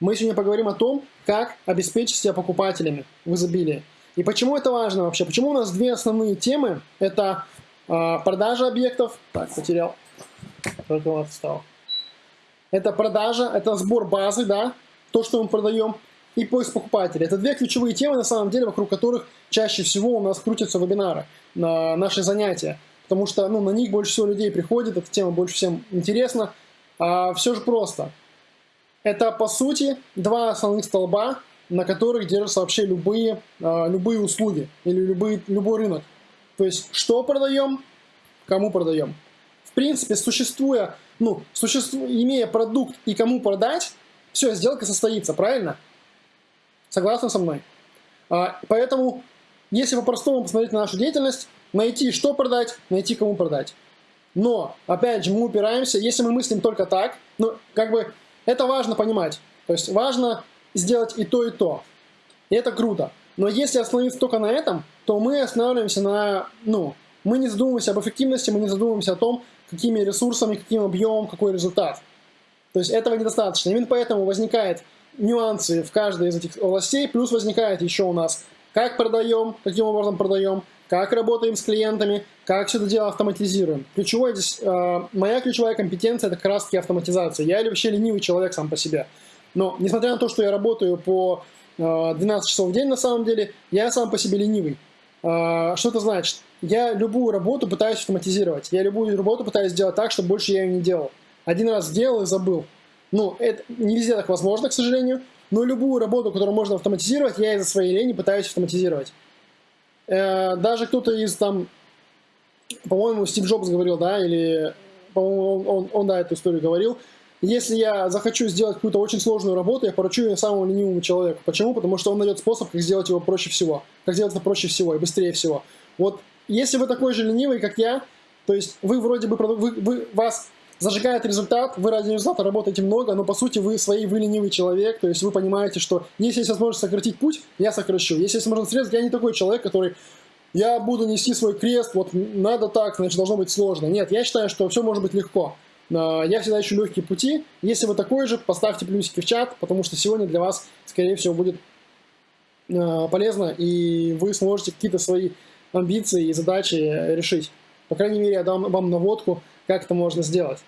Мы сегодня поговорим о том, как обеспечить себя покупателями в изобилии. И почему это важно вообще? Почему у нас две основные темы? Это э, продажа объектов. Так, потерял. Только вот встал. Это продажа, это сбор базы, да, то, что мы продаем, и поиск покупателя. Это две ключевые темы, на самом деле, вокруг которых чаще всего у нас крутятся вебинары, на наши занятия. Потому что ну, на них больше всего людей приходит, эта тема больше всем интересна. А все же просто. Это, по сути, два основных столба, на которых держатся вообще любые, а, любые услуги или любые, любой рынок. То есть, что продаем, кому продаем. В принципе, существуя, ну, существу, имея продукт и кому продать, все, сделка состоится, правильно? Согласны со мной? А, поэтому, если по-простому посмотреть на нашу деятельность, найти, что продать, найти, кому продать. Но, опять же, мы упираемся, если мы мыслим только так, ну, как бы, это важно понимать. То есть, важно сделать и то, и то. И это круто. Но если остановиться только на этом, то мы останавливаемся на, ну, мы не задумываемся об эффективности, мы не задумываемся о том, какими ресурсами, каким объемом, какой результат. То есть этого недостаточно. Именно поэтому возникают нюансы в каждой из этих областей, плюс возникает еще у нас, как продаем, каким образом продаем, как работаем с клиентами, как все это дело автоматизируем. Ключевой здесь, э, моя ключевая компетенция это как раз таки автоматизация. Я вообще ленивый человек сам по себе. Но несмотря на то, что я работаю по э, 12 часов в день на самом деле, я сам по себе ленивый. Э, что это значит? Я любую работу пытаюсь автоматизировать. Я любую работу пытаюсь сделать так, чтобы больше я ее не делал. Один раз сделал и забыл. Ну, это не везде так возможно, к сожалению. Но любую работу, которую можно автоматизировать, я из-за своей лени пытаюсь автоматизировать. Э, даже кто-то из там, по-моему, Стив Джобс говорил, да, или, по-моему, он, он, он, да, эту историю говорил, если я захочу сделать какую-то очень сложную работу, я поручу ее самому ленивому человеку. Почему? Потому что он найдет способ, как сделать его проще всего. Как сделать это проще всего и быстрее всего. Вот если вы такой же ленивый, как я, то есть вы вроде бы, вы, вы, вас зажигает результат, вы ради результата работаете много, но по сути вы своей, вы ленивый человек, то есть вы понимаете, что если есть возможность сократить путь, я сокращу. Если есть возможность срезать, я не такой человек, который я буду нести свой крест, вот надо так, значит должно быть сложно. Нет, я считаю, что все может быть легко. Я всегда ищу легкие пути. Если вы такой же, поставьте плюсики в чат, потому что сегодня для вас, скорее всего, будет э, полезно, и вы сможете какие-то свои амбиции и задачи решить. По крайней мере, я дам вам наводку, как это можно сделать.